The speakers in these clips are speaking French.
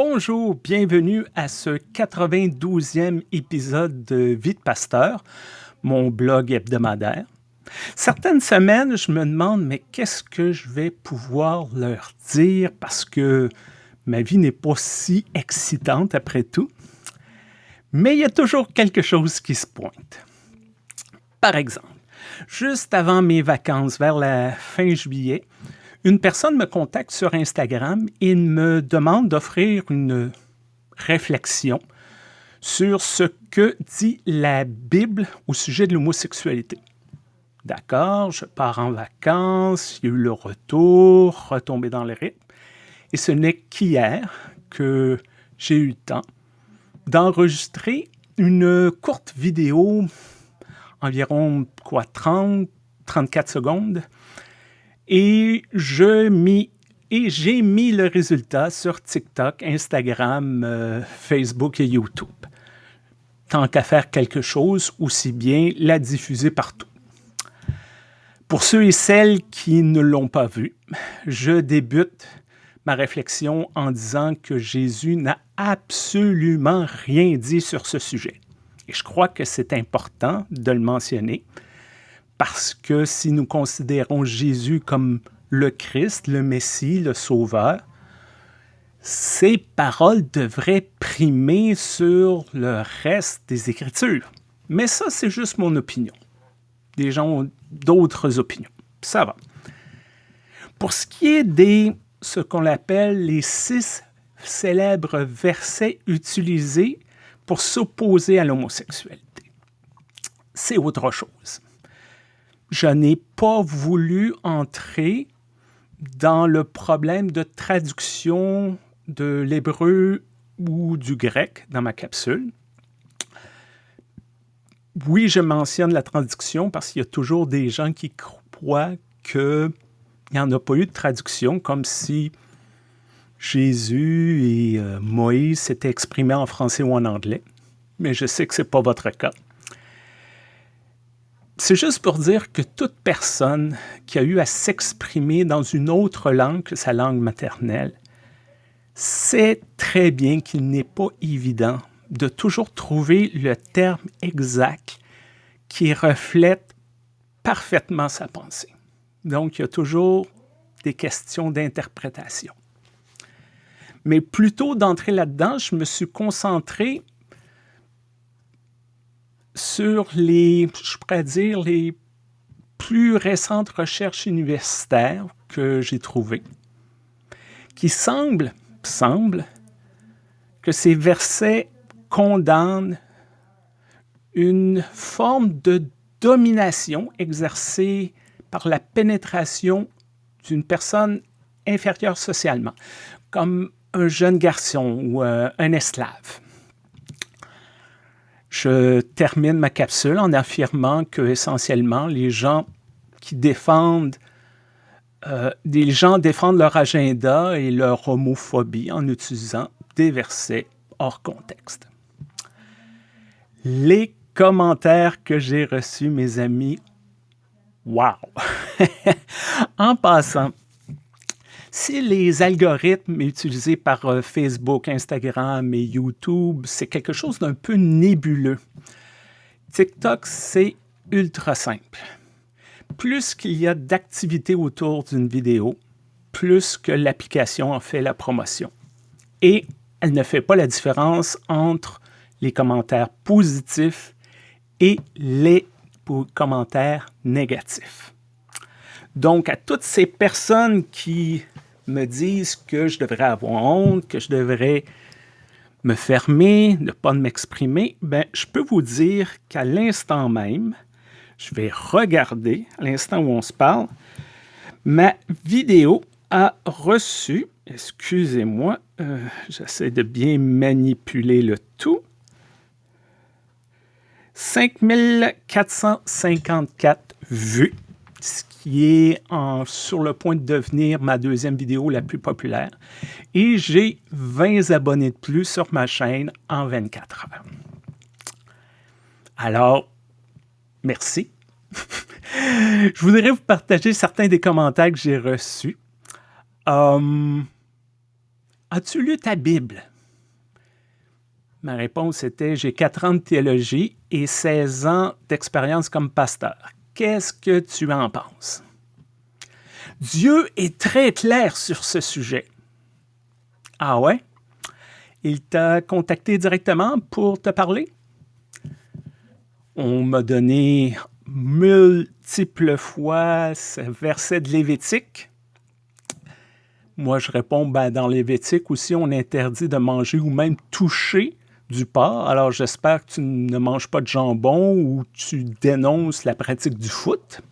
Bonjour, bienvenue à ce 92e épisode de Vie de Pasteur, mon blog hebdomadaire. Certaines semaines, je me demande, mais qu'est-ce que je vais pouvoir leur dire parce que ma vie n'est pas si excitante après tout? Mais il y a toujours quelque chose qui se pointe. Par exemple, juste avant mes vacances, vers la fin juillet, une personne me contacte sur Instagram et me demande d'offrir une réflexion sur ce que dit la Bible au sujet de l'homosexualité. D'accord, je pars en vacances, il y a eu le retour, retombé dans le rythme. Et ce n'est qu'hier que j'ai eu le temps d'enregistrer une courte vidéo, environ quoi, 30, 34 secondes, et et j'ai mis le résultat sur TikTok, Instagram, euh, Facebook et YouTube. Tant qu'à faire quelque chose, aussi bien la diffuser partout. Pour ceux et celles qui ne l'ont pas vu, je débute ma réflexion en disant que Jésus n'a absolument rien dit sur ce sujet. Et je crois que c'est important de le mentionner parce que si nous considérons Jésus comme le Christ, le Messie, le Sauveur, ces paroles devraient primer sur le reste des Écritures. Mais ça, c'est juste mon opinion. Des gens ont d'autres opinions. Ça va. Pour ce qui est des ce qu'on appelle les six célèbres versets utilisés pour s'opposer à l'homosexualité, c'est autre chose je n'ai pas voulu entrer dans le problème de traduction de l'hébreu ou du grec dans ma capsule. Oui, je mentionne la traduction parce qu'il y a toujours des gens qui croient qu'il n'y en a pas eu de traduction, comme si Jésus et euh, Moïse s'étaient exprimés en français ou en anglais. Mais je sais que ce n'est pas votre cas. C'est juste pour dire que toute personne qui a eu à s'exprimer dans une autre langue que sa langue maternelle sait très bien qu'il n'est pas évident de toujours trouver le terme exact qui reflète parfaitement sa pensée. Donc, il y a toujours des questions d'interprétation. Mais plutôt d'entrer là-dedans, je me suis concentré sur les, je pourrais dire, les plus récentes recherches universitaires que j'ai trouvées, qui semblent, semblent que ces versets condamnent une forme de domination exercée par la pénétration d'une personne inférieure socialement, comme un jeune garçon ou euh, un esclave. Je termine ma capsule en affirmant que essentiellement les gens qui défendent euh, gens défendent leur agenda et leur homophobie en utilisant des versets hors contexte. Les commentaires que j'ai reçus, mes amis, wow! en passant, si les algorithmes utilisés par euh, Facebook, Instagram et YouTube, c'est quelque chose d'un peu nébuleux, TikTok, c'est ultra simple. Plus qu'il y a d'activité autour d'une vidéo, plus que l'application en fait la promotion. Et elle ne fait pas la différence entre les commentaires positifs et les commentaires négatifs. Donc, à toutes ces personnes qui me disent que je devrais avoir honte, que je devrais me fermer, ne pas m'exprimer, ben, je peux vous dire qu'à l'instant même, je vais regarder, à l'instant où on se parle, ma vidéo a reçu, excusez-moi, euh, j'essaie de bien manipuler le tout, 5454 vues ce qui est sur le point de devenir ma deuxième vidéo la plus populaire. Et j'ai 20 abonnés de plus sur ma chaîne en 24 heures. Alors, merci. Je voudrais vous partager certains des commentaires que j'ai reçus. Hum, As-tu lu ta Bible? Ma réponse était J'ai quatre ans de théologie et 16 ans d'expérience comme pasteur. Qu'est-ce que tu en penses? Dieu est très clair sur ce sujet. Ah ouais? Il t'a contacté directement pour te parler? On m'a donné multiples fois ce verset de Lévitique. Moi, je réponds, ben, dans Lévitique aussi, on interdit de manger ou même toucher du porc. Alors, j'espère que tu ne manges pas de jambon ou tu dénonces la pratique du foot.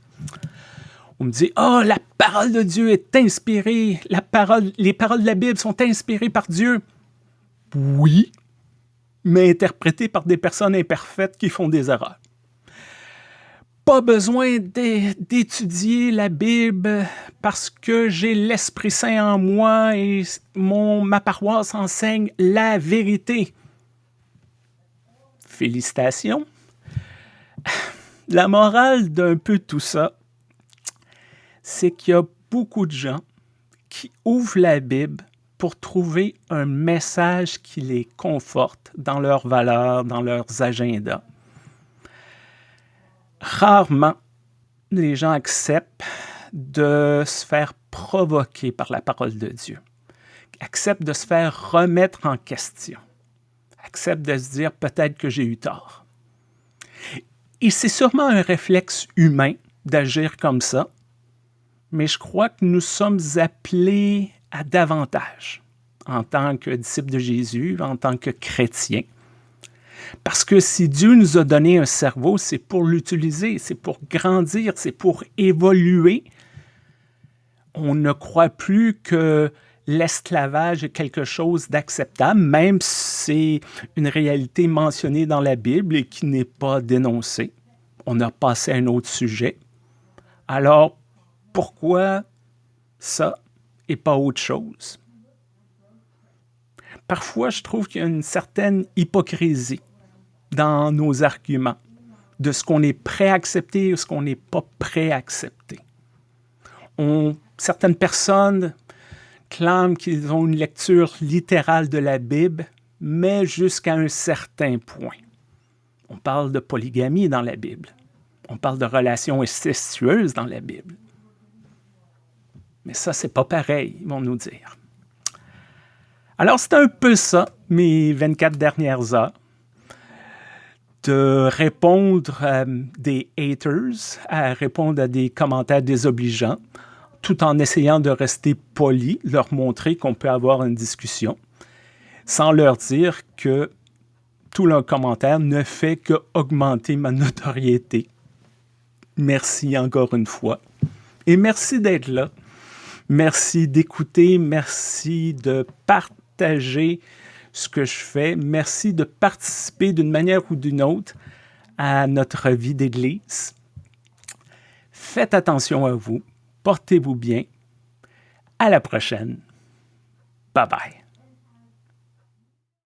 On me dit, oh, la parole de Dieu est inspirée, la parole, les paroles de la Bible sont inspirées par Dieu. Oui, mais interprétées par des personnes imparfaites qui font des erreurs. Pas besoin d'étudier la Bible parce que j'ai l'Esprit Saint en moi et mon, ma paroisse enseigne la vérité. Félicitations. La morale d'un peu tout ça, c'est qu'il y a beaucoup de gens qui ouvrent la Bible pour trouver un message qui les conforte dans leurs valeurs, dans leurs agendas. Rarement, les gens acceptent de se faire provoquer par la parole de Dieu, acceptent de se faire remettre en question, acceptent de se dire peut-être que j'ai eu tort. Et c'est sûrement un réflexe humain d'agir comme ça, mais je crois que nous sommes appelés à davantage en tant que disciples de Jésus, en tant que chrétiens. Parce que si Dieu nous a donné un cerveau, c'est pour l'utiliser, c'est pour grandir, c'est pour évoluer. On ne croit plus que l'esclavage est quelque chose d'acceptable, même si c'est une réalité mentionnée dans la Bible et qui n'est pas dénoncée. On a passé à un autre sujet. Alors, pourquoi ça et pas autre chose? Parfois, je trouve qu'il y a une certaine hypocrisie dans nos arguments de ce qu'on est prêt à accepter et ce qu'on n'est pas prêt à accepter. Certaines personnes clament qu'ils ont une lecture littérale de la Bible, mais jusqu'à un certain point. On parle de polygamie dans la Bible. On parle de relations incestueuses dans la Bible. Mais ça, c'est pas pareil, ils vont nous dire. Alors, c'est un peu ça, mes 24 dernières heures, de répondre à des haters, à répondre à des commentaires désobligeants, tout en essayant de rester poli, leur montrer qu'on peut avoir une discussion, sans leur dire que tout leur commentaire ne fait qu'augmenter ma notoriété. Merci encore une fois. Et merci d'être là. Merci d'écouter, merci de partager ce que je fais. Merci de participer d'une manière ou d'une autre à notre vie d'Église. Faites attention à vous, portez-vous bien. À la prochaine. Bye bye.